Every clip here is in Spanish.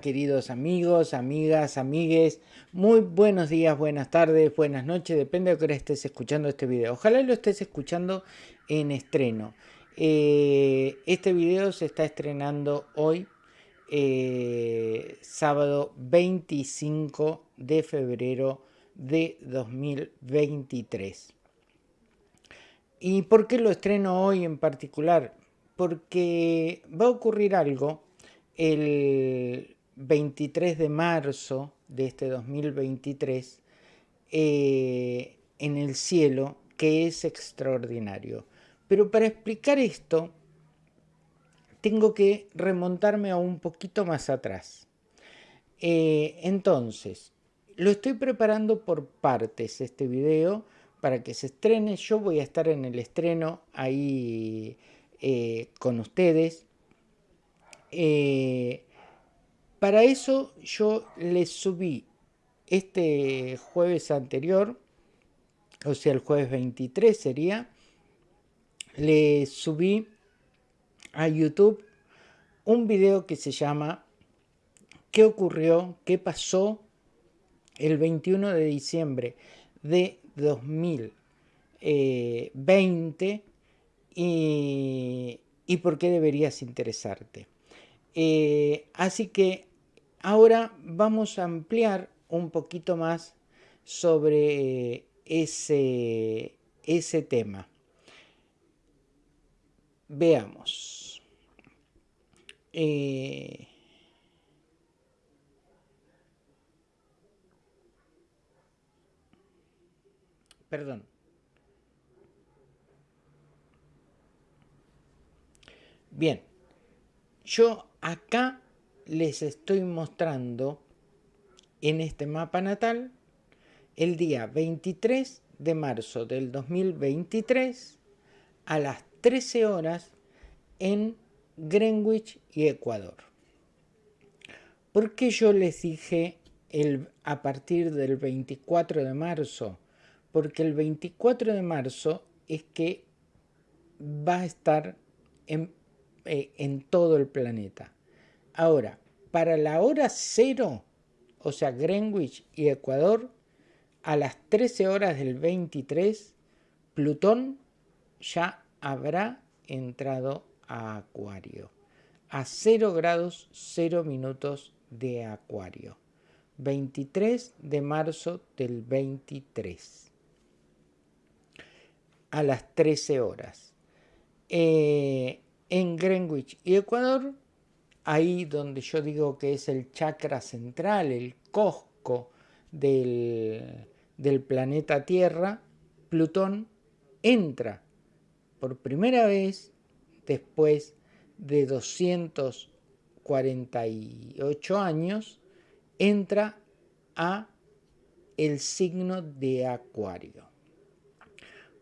Queridos amigos, amigas, amigues, muy buenos días, buenas tardes, buenas noches, depende de que estés escuchando este video. Ojalá lo estés escuchando en estreno. Eh, este video se está estrenando hoy, eh, sábado 25 de febrero de 2023. ¿Y por qué lo estreno hoy en particular? Porque va a ocurrir algo el 23 de marzo de este 2023 eh, en el cielo que es extraordinario. Pero para explicar esto tengo que remontarme a un poquito más atrás. Eh, entonces, lo estoy preparando por partes este video para que se estrene. Yo voy a estar en el estreno ahí eh, con ustedes. Eh, para eso yo les subí este jueves anterior, o sea el jueves 23 sería, le subí a YouTube un video que se llama ¿Qué ocurrió? ¿Qué pasó el 21 de diciembre de 2020 y, y por qué deberías interesarte? Eh, así que ahora vamos a ampliar un poquito más sobre ese, ese tema. Veamos. Eh, perdón. Bien, yo acá les estoy mostrando en este mapa natal el día 23 de marzo del 2023 a las 13 horas en Greenwich y Ecuador. ¿Por qué yo les dije el, a partir del 24 de marzo? Porque el 24 de marzo es que va a estar en eh, en todo el planeta. Ahora, para la hora cero, o sea, Greenwich y Ecuador, a las 13 horas del 23, Plutón ya habrá entrado a Acuario. A 0 grados 0 minutos de Acuario. 23 de marzo del 23. A las 13 horas. Eh, en Greenwich y Ecuador, ahí donde yo digo que es el chakra central, el cosco del, planeta Tierra, Plutón entra por primera vez después de 248 años, entra a el signo de Acuario.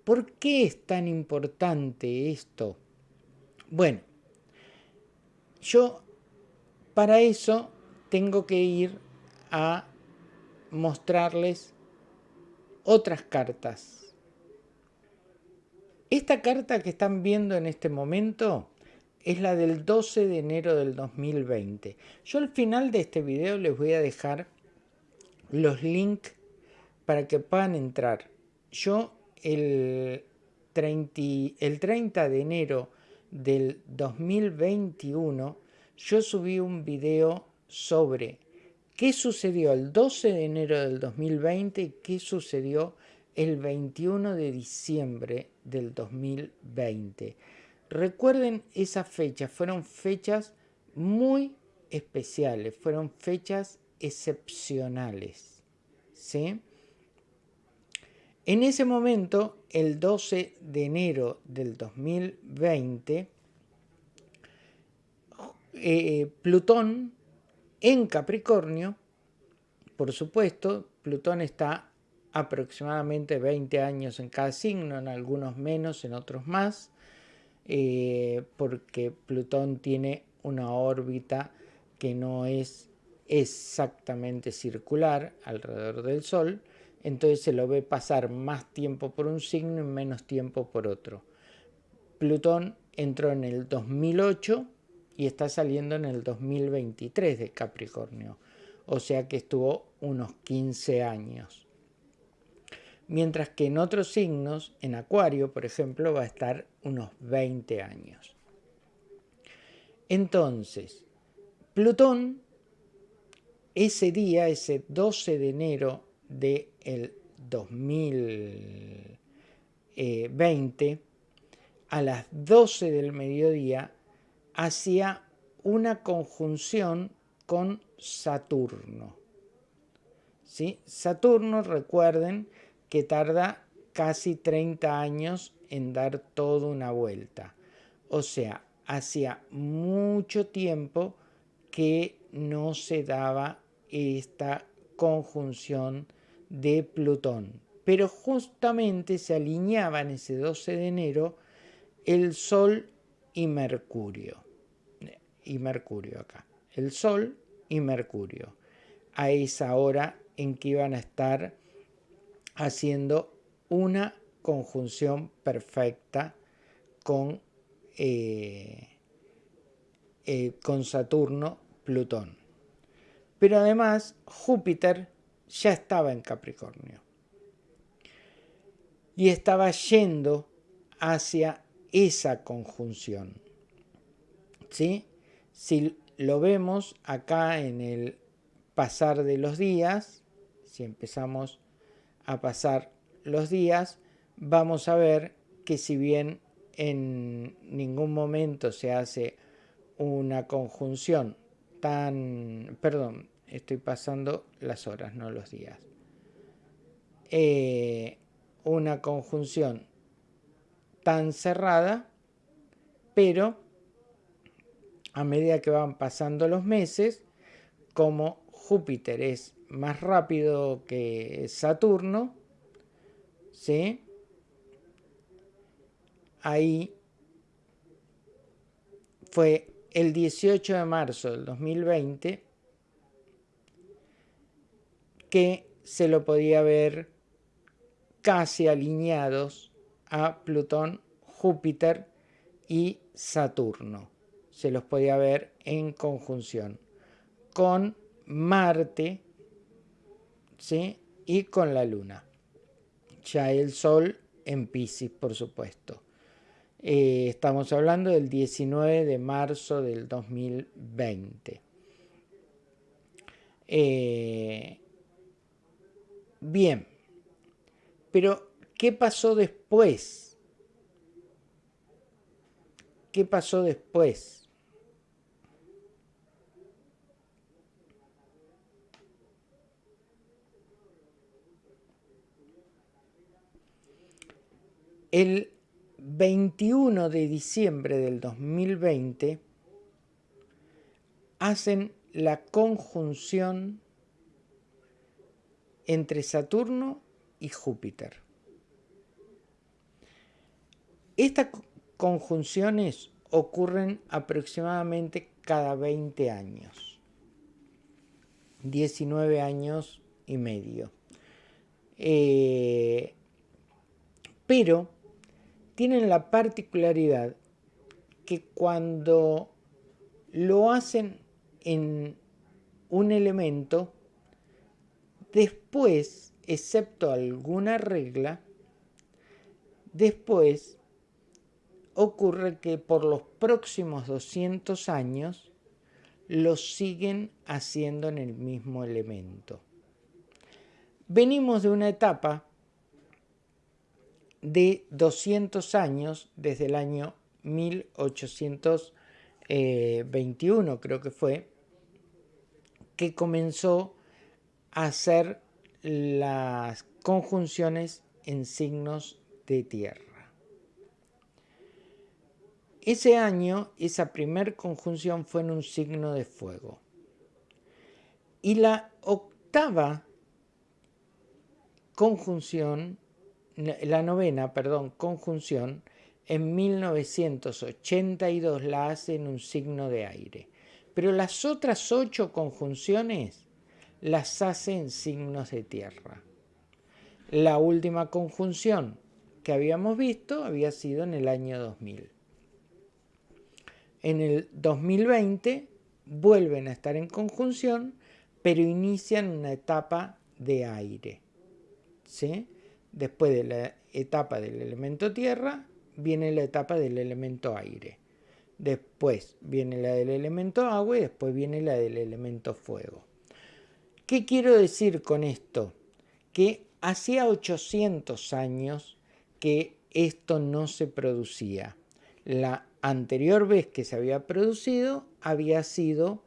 ¿Por qué es tan importante esto? Bueno, yo para eso tengo que ir a mostrarles otras cartas. Esta carta que están viendo en este momento es la del 12 de enero del 2020. Yo al final de este video les voy a dejar los links para que puedan entrar. Yo el 30, el 30 de enero del 2021 yo subí un video sobre qué sucedió el 12 de enero del 2020 y qué sucedió el 21 de diciembre del 2020. Recuerden esas fechas, fueron fechas muy especiales, fueron fechas excepcionales. ¿sí? En ese momento, el 12 de enero del 2020, eh, Plutón en Capricornio, por supuesto, Plutón está aproximadamente 20 años en cada signo, en algunos menos, en otros más, eh, porque Plutón tiene una órbita que no es exactamente circular alrededor del Sol, entonces se lo ve pasar más tiempo por un signo y menos tiempo por otro. Plutón entró en el 2008 y está saliendo en el 2023 de Capricornio. O sea que estuvo unos 15 años. Mientras que en otros signos, en Acuario, por ejemplo, va a estar unos 20 años. Entonces, Plutón, ese día, ese 12 de enero del 2020, a las 12 del mediodía, hacía una conjunción con Saturno. ¿Sí? Saturno, recuerden que tarda casi 30 años en dar toda una vuelta. O sea, hacía mucho tiempo que no se daba esta conjunción de Plutón. Pero justamente se alineaban ese 12 de enero el Sol y Mercurio. Y Mercurio acá. El Sol y Mercurio. A esa hora en que iban a estar haciendo una conjunción perfecta con eh, eh, con Saturno, Plutón. Pero además Júpiter ya estaba en Capricornio y estaba yendo hacia esa conjunción. ¿Sí? Si lo vemos acá en el pasar de los días, si empezamos a pasar los días, vamos a ver que si bien en ningún momento se hace una conjunción tan... Perdón, estoy pasando las horas, no los días. Eh, una conjunción tan cerrada, pero a medida que van pasando los meses, como Júpiter es más rápido que Saturno, ¿sí? ahí fue el 18 de marzo del 2020 que se lo podía ver casi alineados a Plutón, Júpiter y Saturno. Se los podía ver en conjunción con Marte ¿sí? y con la Luna. Ya el Sol en Pisces, por supuesto. Eh, estamos hablando del 19 de marzo del 2020. Eh, bien, pero ¿qué pasó después? ¿Qué pasó después? El 21 de diciembre del 2020 hacen la conjunción entre Saturno y Júpiter. Estas conjunciones ocurren aproximadamente cada 20 años, 19 años y medio. Eh, pero tienen la particularidad que cuando lo hacen en un elemento, después, excepto alguna regla, después ocurre que por los próximos 200 años lo siguen haciendo en el mismo elemento. Venimos de una etapa de 200 años, desde el año 1821 creo que fue, que comenzó a hacer las conjunciones en signos de tierra. Ese año, esa primer conjunción fue en un signo de fuego. Y la octava conjunción la novena, perdón, conjunción, en 1982 la hace en un signo de aire. Pero las otras ocho conjunciones las hace en signos de tierra. La última conjunción que habíamos visto había sido en el año 2000. En el 2020 vuelven a estar en conjunción, pero inician una etapa de aire. ¿sí? Después de la etapa del elemento tierra, viene la etapa del elemento aire. Después viene la del elemento agua y después viene la del elemento fuego. ¿Qué quiero decir con esto? Que hacía 800 años que esto no se producía. La anterior vez que se había producido había sido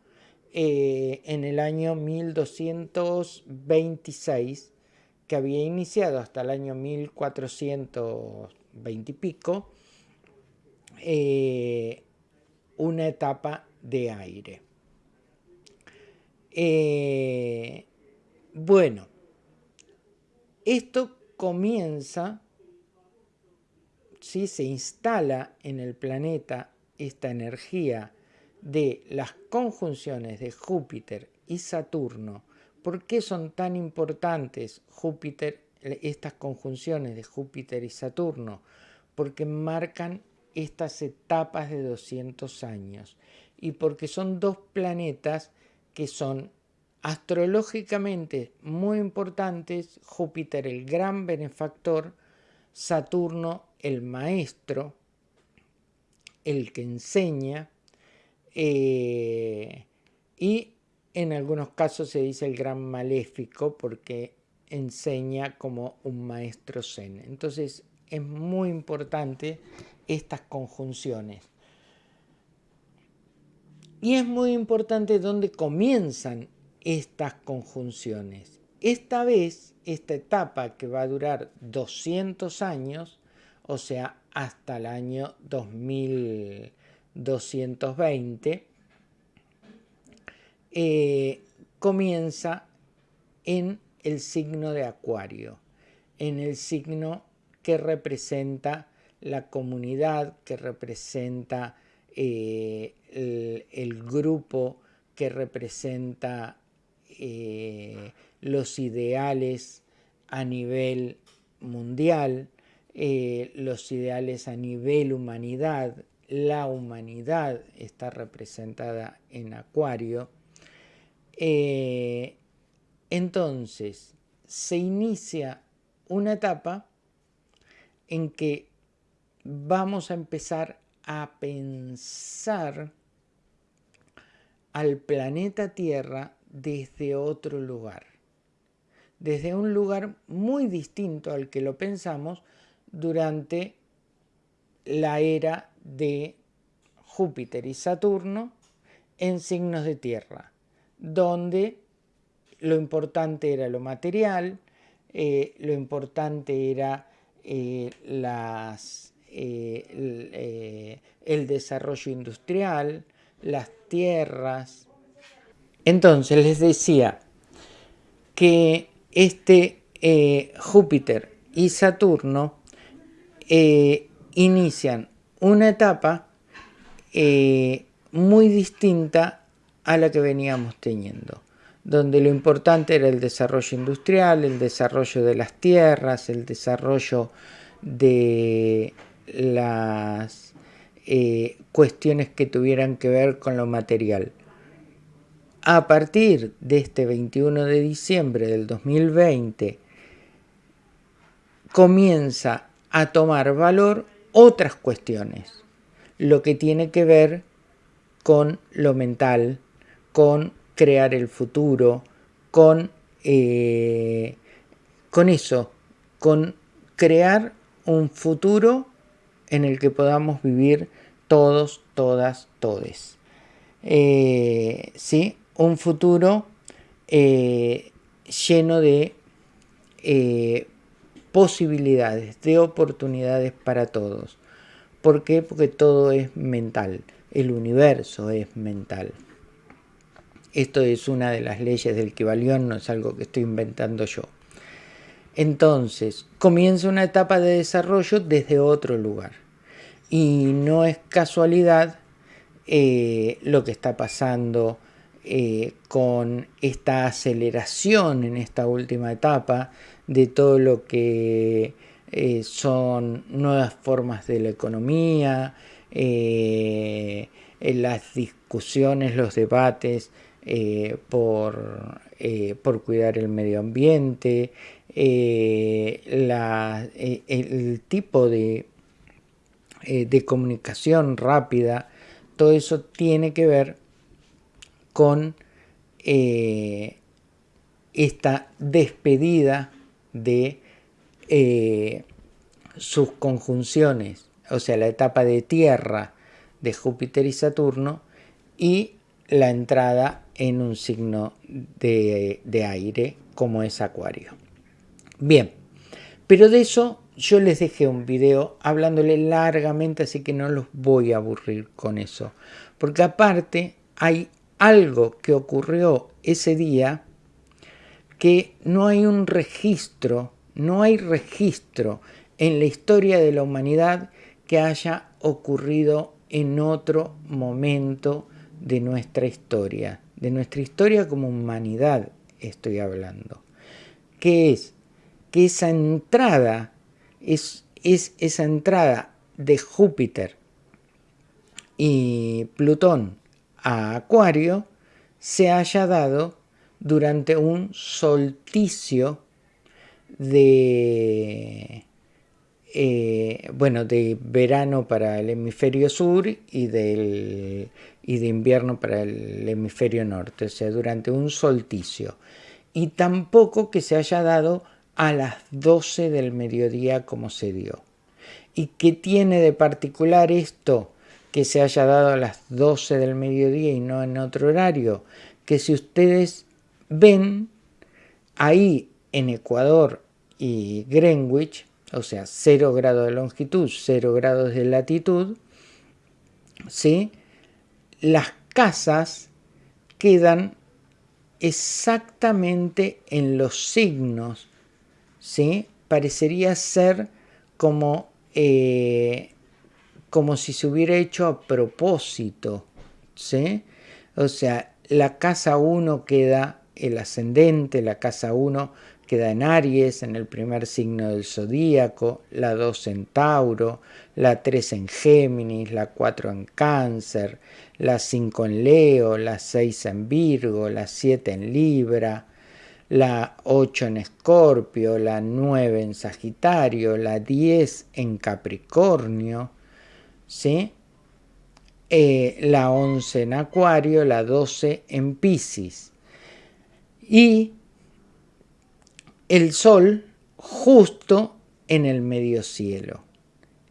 eh, en el año 1226, que había iniciado hasta el año 1420 y pico, eh, una etapa de aire. Eh, bueno, esto comienza, si se instala en el planeta esta energía de las conjunciones de Júpiter y Saturno. ¿Por qué son tan importantes Júpiter, estas conjunciones de Júpiter y Saturno? Porque marcan estas etapas de 200 años y porque son dos planetas que son astrológicamente muy importantes, Júpiter el gran benefactor, Saturno el maestro, el que enseña, eh, y en algunos casos se dice el gran maléfico porque enseña como un maestro zen. Entonces es muy importante estas conjunciones. Y es muy importante dónde comienzan estas conjunciones. Esta vez, esta etapa que va a durar 200 años, o sea, hasta el año 2220, eh, comienza en el signo de Acuario, en el signo que representa la comunidad, que representa eh, el, grupo, que representa eh, los ideales a nivel mundial, eh, los ideales a nivel humanidad, la humanidad está representada en Acuario. Eh, entonces, se inicia una etapa en que vamos a empezar a pensar al planeta Tierra desde otro lugar, desde un lugar muy distinto al que lo pensamos durante la era de Júpiter y Saturno en signos de tierra, donde lo importante era lo material, eh, lo importante era eh, las, eh, el desarrollo industrial, las tierras, entonces les decía que este Júpiter y Saturno eh, inician una etapa eh, muy distinta a la que veníamos teniendo, donde lo importante era el desarrollo industrial, el desarrollo de las tierras, el desarrollo de las cuestiones que tuvieran que ver con lo material. A partir de este 21 de diciembre del 2020 comienza a tomar valor otras cuestiones, lo que tiene que ver con lo mental, con crear el futuro, con, eh, con eso, con crear un futuro en el que podamos vivir todos, todas, todes. Eh, ¿sí? un futuro eh, lleno de posibilidades, de oportunidades para todos. ¿Por qué? Porque todo es mental, el universo es mental. Esto es una de las leyes del Kibalión, no es algo que estoy inventando yo. Entonces, comienza una etapa de desarrollo desde otro lugar. Y no es casualidad eh, lo que está pasando eh, con esta aceleración en esta última etapa de todo lo que eh, son nuevas formas de la economía, eh, las discusiones, los debates por, por cuidar el medio ambiente, el tipo de, de comunicación rápida, todo eso tiene que ver con esta despedida de eh, sus conjunciones, o sea, la etapa de tierra de Júpiter y Saturno y la entrada en un signo de, de aire como es Acuario. Bien, pero de eso yo les dejé un video hablándole largamente, así que no los voy a aburrir con eso. Porque aparte hay algo que ocurrió ese día que no hay un registro, no hay registro en la historia de la humanidad que haya ocurrido en otro momento de nuestra historia, de nuestra historia como humanidad estoy hablando, que es que esa entrada, es, es esa entrada de Júpiter y Plutón a Acuario se haya dado durante un solsticio de, eh, bueno, de verano para el hemisferio sur y, del, y de invierno para el hemisferio norte, o sea, durante un solsticio. Y tampoco que se haya dado a las 12 del mediodía como se dio. ¿Y qué tiene de particular esto que se haya dado a las 12 del mediodía y no en otro horario? Que si ustedes ven ahí en Ecuador y Greenwich, o sea, 0 grados de longitud, 0 grados de latitud, ¿sí? las casas quedan exactamente en los signos, ¿sí? parecería ser como, eh, como si se hubiera hecho a propósito, ¿sí? o sea, la casa 1 queda el ascendente, la casa 1 queda en Aries, en el primer signo del zodíaco, la 2 en Tauro, la 3 en Géminis, la 4 en Cáncer, la 5 en Leo, la 6 en Virgo, la 7 en Libra, la 8 en Escorpio, la 9 en Sagitario, la 10 en Capricornio, ¿sí? Eh, la 11 en Acuario, la 12 en Piscis y el Sol justo en el medio cielo,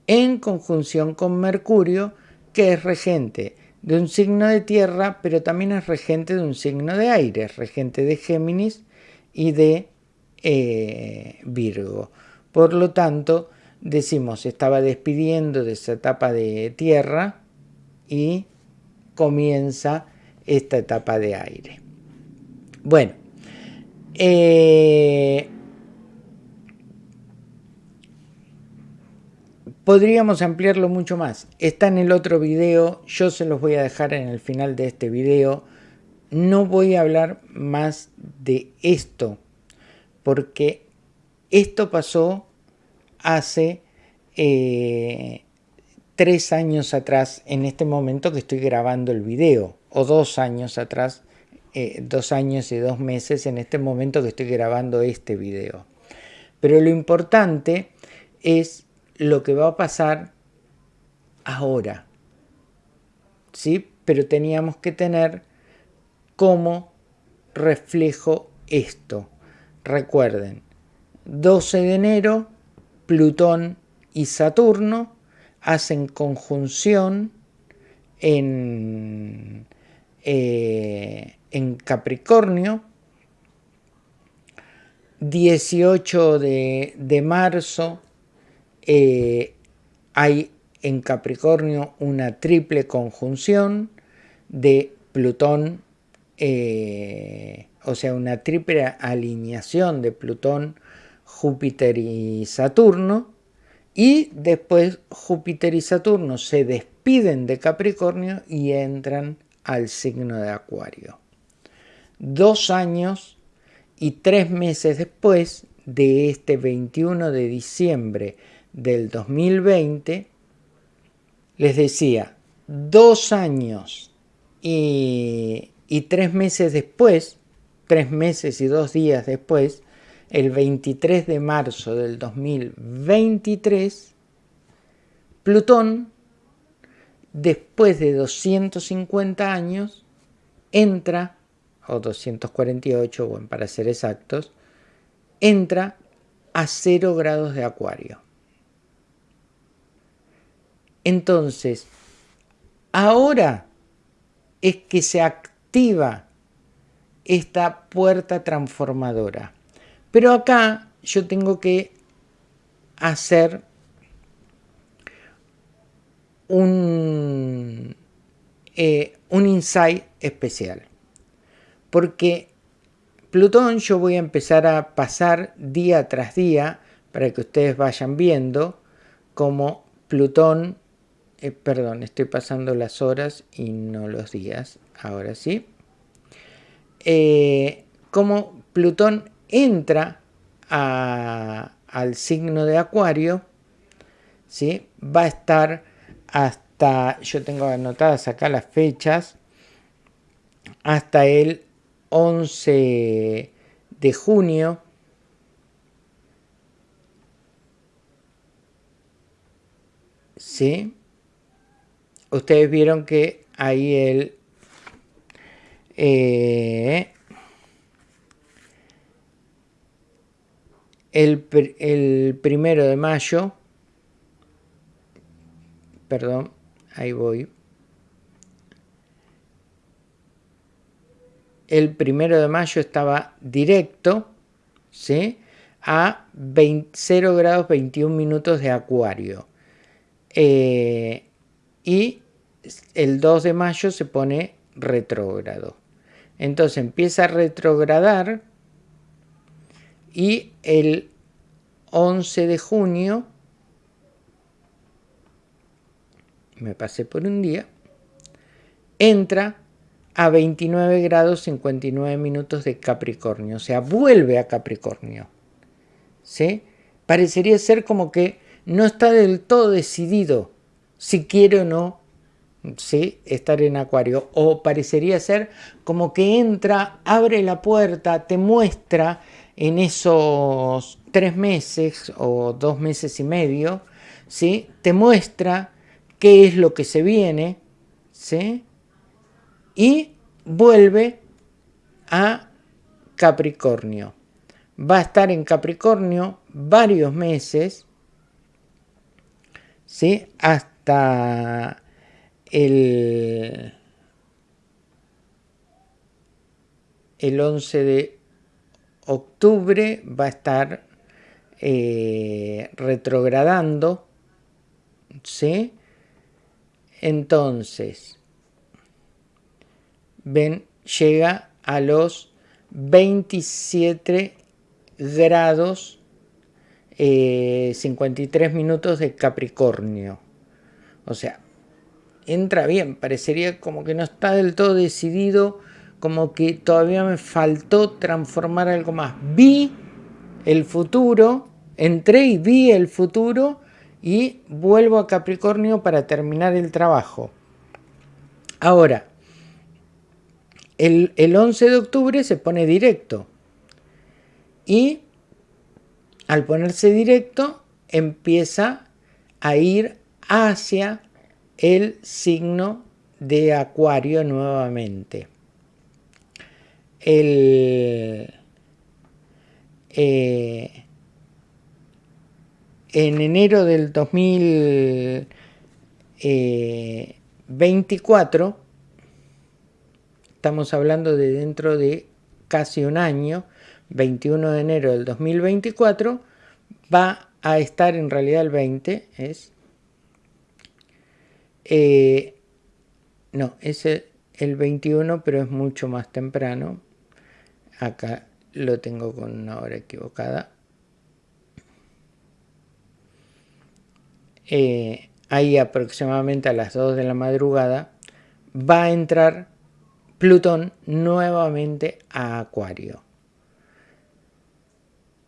en conjunción con Mercurio, que es regente de un signo de tierra, pero también es regente de un signo de aire, es regente de Géminis y de eh, Virgo. Por lo tanto, decimos, estaba despidiendo de esa etapa de tierra y comienza esta etapa de aire. Bueno, eh, podríamos ampliarlo mucho más. Está en el otro video, yo se los voy a dejar en el final de este video. No voy a hablar más de esto, porque esto pasó hace eh, tres años atrás, en este momento que estoy grabando el video, o dos años atrás, eh, dos años y dos meses en este momento que estoy grabando este video. Pero lo importante es lo que va a pasar ahora. ¿Sí? Pero teníamos que tener como reflejo esto. Recuerden, 12 de enero, Plutón y Saturno hacen conjunción en, eh, en Capricornio, 18 de, marzo eh, hay en Capricornio una triple conjunción de Plutón, eh, o sea, una triple alineación de Plutón, Júpiter y Saturno, y después Júpiter y Saturno se despiden de Capricornio y entran al signo de Acuario. Dos años y tres meses después de este 21 de diciembre del 2020, les decía, dos años y, y tres meses después, tres meses y dos días después, el 23 de marzo del 2023, Plutón, después de 250 años, entra, o 248, bueno, para ser exactos, entra a 0 grados de acuario. Entonces, ahora es que se activa esta puerta transformadora. Pero acá yo tengo que hacer un, eh, un insight especial. Porque Plutón yo voy a empezar a pasar día tras día para que ustedes vayan viendo cómo Plutón, eh, perdón, estoy pasando las horas y no los días, ahora sí, eh, cómo Plutón entra al signo de Acuario, ¿sí? va a estar hasta, yo tengo anotadas acá las fechas, hasta el 11 de junio. ¿Sí? Ustedes vieron que ahí el... Eh, el, el primero de mayo, perdón, ahí voy, el primero de mayo estaba directo, ¿sí? A 0 grados 21 minutos de acuario. Eh, y el 2 de mayo se pone retrógrado. Entonces empieza a retrogradar y el 11 de junio, me pasé por un día, entra a 29 grados 59 minutos de Capricornio, o sea, vuelve a Capricornio. ¿Sí? Parecería ser como que no está del todo decidido si quiere o no ¿sí? estar en Acuario, o parecería ser como que entra, abre la puerta, te muestra en esos tres meses o dos meses y medio, ¿sí? te muestra qué es lo que se viene, ¿sí? y vuelve a Capricornio. Va a estar en Capricornio varios meses, ¿sí? hasta el, el 11 de octubre va a estar eh, retrogradando, ¿sí? Entonces, ven, llega a los 27 grados 53 eh, minutos de Capricornio. O sea, entra bien, parecería como que no está del todo decidido, como que todavía me faltó transformar algo más. Vi el futuro, entré y vi el futuro y vuelvo a Capricornio para terminar el trabajo. Ahora, el, 11 de octubre se pone directo. Y al ponerse directo empieza a ir hacia el signo de acuario nuevamente. El, eh, en enero del 2024 estamos hablando de dentro de casi un año, 21 de enero del 2024, va a estar en realidad el 20, es... Eh, no, es el 21, pero es mucho más temprano. Acá lo tengo con una hora equivocada. Eh, ahí aproximadamente a las 2 de la madrugada va a entrar Plutón nuevamente a Acuario.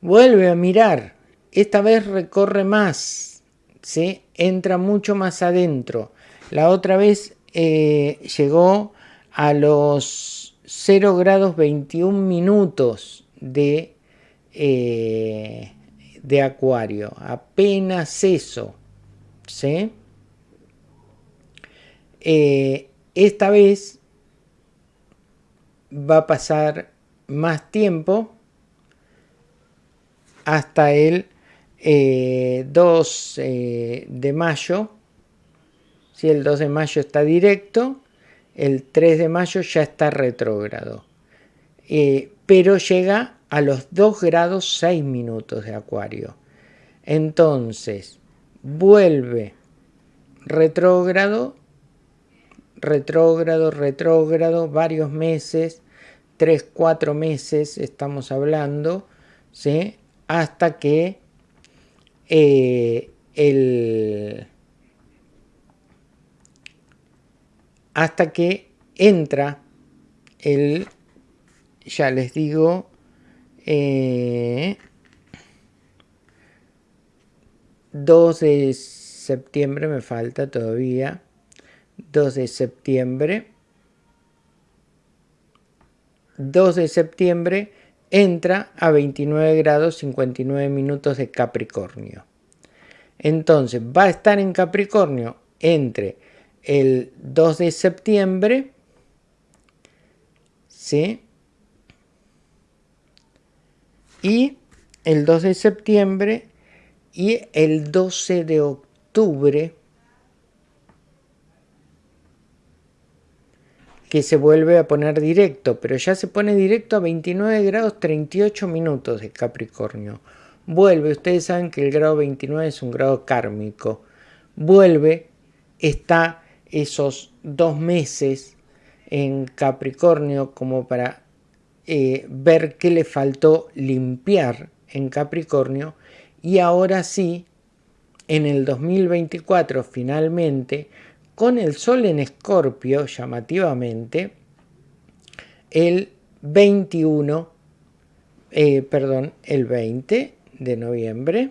Vuelve a mirar, esta vez recorre más, ¿sí? entra mucho más adentro. La otra vez eh, llegó a los 0 grados 21 minutos de, eh, de acuario. Apenas eso. ¿sí? Eh, esta vez va a pasar más tiempo hasta el 2 de mayo si el 2 de mayo está directo, el 3 de mayo ya está retrógrado. Eh, pero llega a los 2 grados 6 minutos de acuario. Entonces, vuelve retrógrado, retrógrado, retrógrado, varios meses, 3, 4 meses estamos hablando, ¿sí? hasta que eh, el hasta que entra el, ya les digo, eh, 2 de septiembre, me falta todavía, 2 de septiembre, 2 de septiembre entra a 29 grados 59 minutos de Capricornio. Entonces va a estar en Capricornio entre el 2 de septiembre, ¿sí? Y el 2 de septiembre y el 12 de octubre, que se vuelve a poner directo, pero ya se pone directo a 29 grados 38 minutos de Capricornio. Vuelve, ustedes saben que el grado 29 es un grado kármico. Vuelve, está esos dos meses en Capricornio como para eh, ver qué le faltó limpiar en Capricornio. Y ahora sí, en el 2024 finalmente, con el Sol en Escorpio, llamativamente, el 21, eh, perdón, el 20 de noviembre,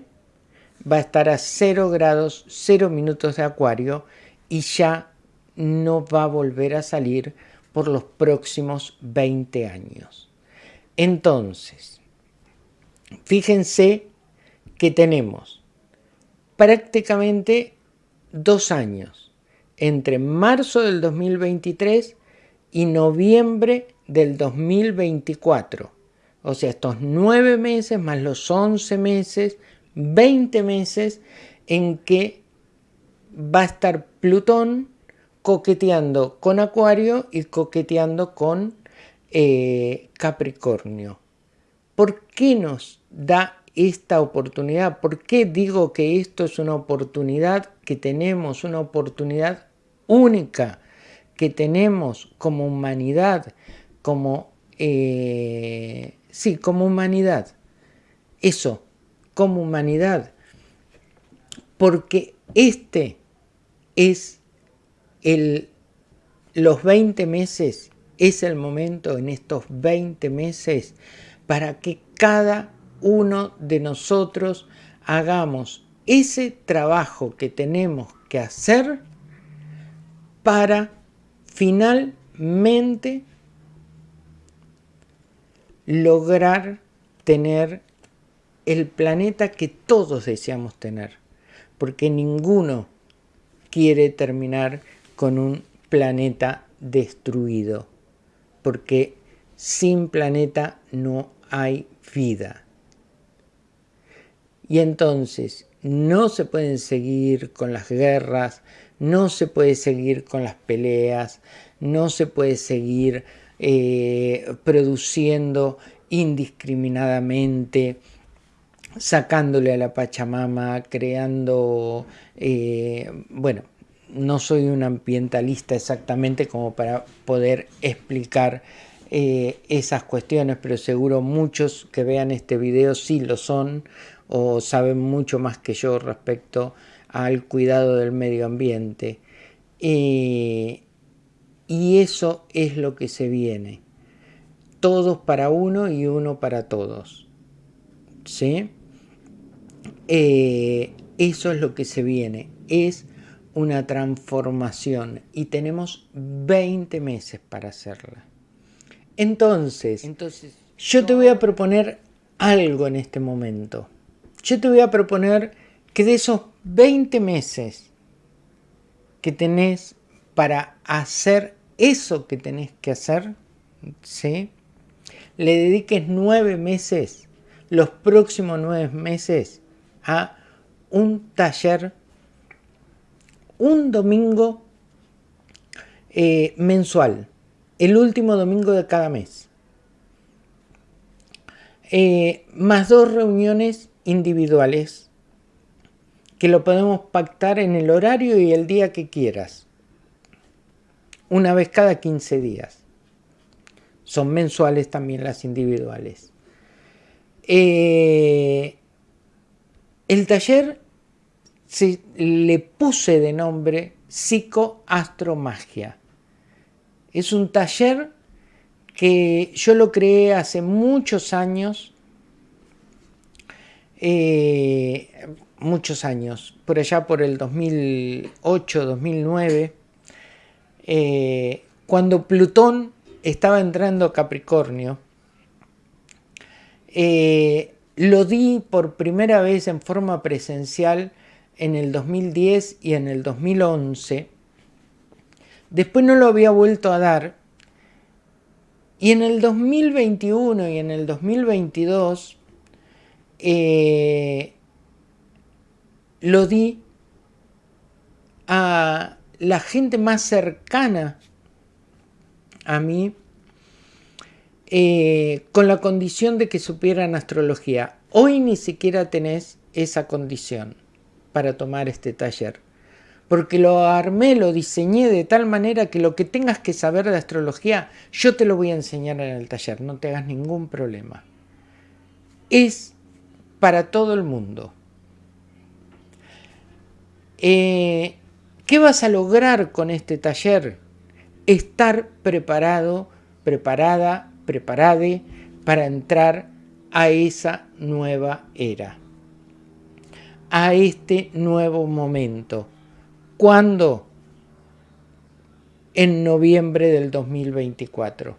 va a estar a 0 grados, 0 minutos de Acuario y ya no va a volver a salir por los próximos 20 años. Entonces, fíjense que tenemos prácticamente dos años entre marzo del 2023 y noviembre del 2024. O sea, estos nueve meses más los 11 meses, 20 meses en que va a estar Plutón coqueteando con Acuario y coqueteando con eh, Capricornio. ¿Por qué nos da esta oportunidad? ¿Por qué digo que esto es una oportunidad que tenemos, una oportunidad única que tenemos como humanidad, como, eh, sí, como humanidad? Eso, como humanidad. Porque este es el, los 20 meses es el momento en estos 20 meses para que cada uno de nosotros hagamos ese trabajo que tenemos que hacer para finalmente lograr tener el planeta que todos deseamos tener, porque ninguno quiere terminar con un planeta destruido, porque sin planeta no hay vida. Y entonces no se pueden seguir con las guerras, no se puede seguir con las peleas, no se puede seguir eh, produciendo indiscriminadamente, sacándole a la Pachamama, creando, eh, bueno, no soy un ambientalista exactamente como para poder explicar eh, esas cuestiones, pero seguro muchos que vean este video sí lo son o saben mucho más que yo respecto al cuidado del medio ambiente. y eso es lo que se viene. Todos para uno y uno para todos. ¿Sí? Eh, eso es lo que se viene. Es una transformación y tenemos 20 meses para hacerla. Entonces, Entonces yo te voy a proponer algo en este momento. Yo te voy a proponer que de esos 20 meses que tenés para hacer eso que tenés que hacer, ¿sí? le dediques nueve meses, los próximos nueve meses, a un taller, un domingo eh, mensual, el último domingo de cada mes. Eh, más dos reuniones individuales que lo podemos pactar en el horario y el día que quieras. Una vez cada 15 días. Son mensuales también las individuales. Eh, el taller le puse de nombre Psicoastromagia. Es un taller que yo lo creé hace muchos años, eh, muchos años, por allá por el 2008, 2009, eh, cuando Plutón estaba entrando a Capricornio, eh, lo di por primera vez en forma presencial en el 2010 y en el 2011. Después no lo había vuelto a dar. Y en el 2021 y en el 2022 eh, lo di a la gente más cercana a mí eh, con la condición de que supieran astrología. Hoy ni siquiera tenés esa condición para tomar este taller. Porque lo armé, lo diseñé de tal manera que lo que tengas que saber de astrología, yo te lo voy a enseñar en el taller, no te hagas ningún problema. Es para todo el mundo. Eh, ¿Qué vas a lograr con este taller? estar preparado, preparada, preparade para entrar a esa nueva era, a este nuevo momento. ¿Cuándo? En noviembre del 2024.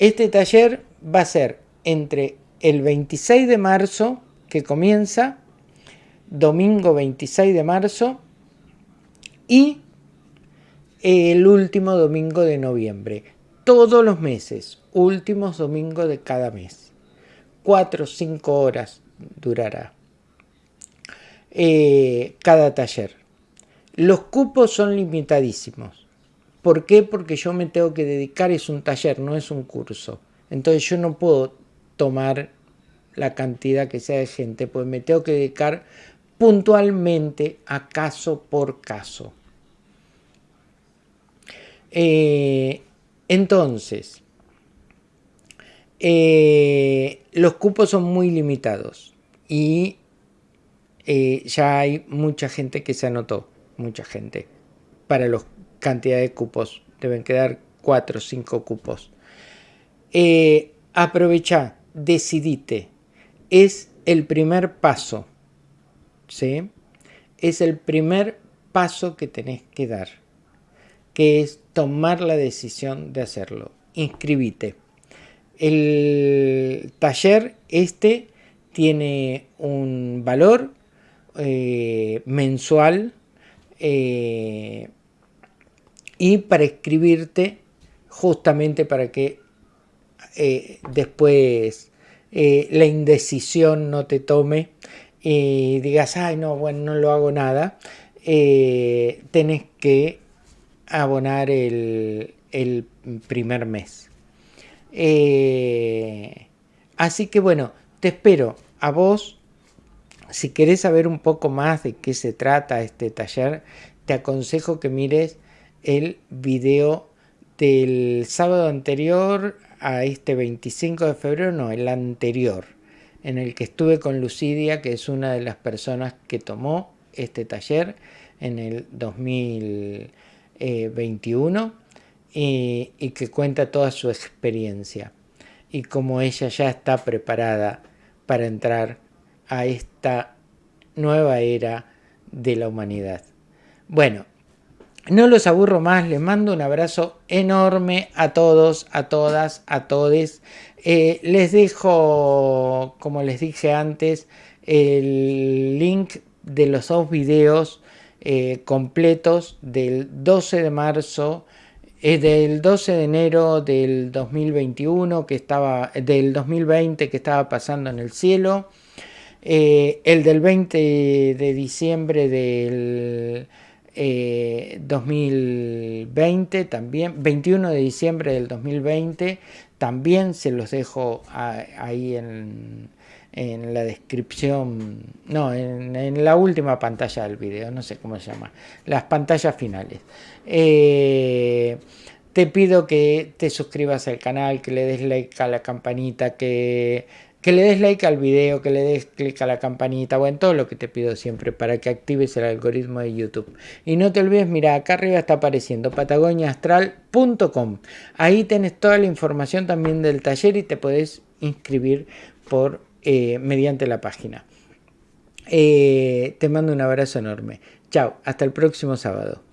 Este taller va a ser entre el 26 de marzo, que comienza, domingo 26 de marzo, y el último domingo de noviembre. Todos los meses, últimos domingos de cada mes. Cuatro o cinco horas durará eh, cada taller. Los cupos son limitadísimos. ¿Por qué? Porque yo me tengo que dedicar, es un taller, no es un curso. Entonces yo no puedo tomar la cantidad que sea de gente, pues me tengo que dedicar puntualmente a caso por caso. Eh, entonces, eh, los cupos son muy limitados y eh, ya hay mucha gente que se anotó, mucha gente, para la cantidad de cupos. Deben quedar 4 o 5 cupos. aprovecha, decidite. Es el primer paso. ¿sí? Es el primer paso que tenés que dar que es tomar la decisión de hacerlo. Inscribite. El taller este tiene un valor eh, mensual eh, y para inscribirte justamente para que eh, después la indecisión no te tome y digas, ay no, bueno, no lo hago nada, tenés que abonar el, primer mes. Eh, así que bueno, te espero a vos. Si querés saber un poco más de qué se trata este taller, te aconsejo que mires el video del sábado anterior a este 25 de febrero, no, el anterior, en el que estuve con Lucidia, que es una de las personas que tomó este taller en el 2000. 21 y, y que cuenta toda su experiencia y cómo ella ya está preparada para entrar a esta nueva era de la humanidad. Bueno, no los aburro más, les mando un abrazo enorme a todos, a todas, a todes. Eh, les dejo, como les dije antes, el link de los dos videos eh, completos del 12 de marzo, eh, del 12 de enero del 2021, que estaba, del 2020 que estaba pasando en el cielo, el del 20 de diciembre del 2020 eh, también, 21 de diciembre del 2020, también se los dejo ahí en, la descripción, no, en, la última pantalla del video, no sé cómo se llama, las pantallas finales. Eh, te pido que te suscribas al canal, que le des like a la campanita, que que le des like al video, que le des clic a la campanita, bueno, todo lo que te pido siempre para que actives el algoritmo de YouTube. Y no te olvides, mira, acá arriba está apareciendo patagoniaastral.com. Ahí tienes toda la información también del taller y te podés inscribir por, eh, mediante la página. Eh, te mando un abrazo enorme. Chao, hasta el próximo sábado.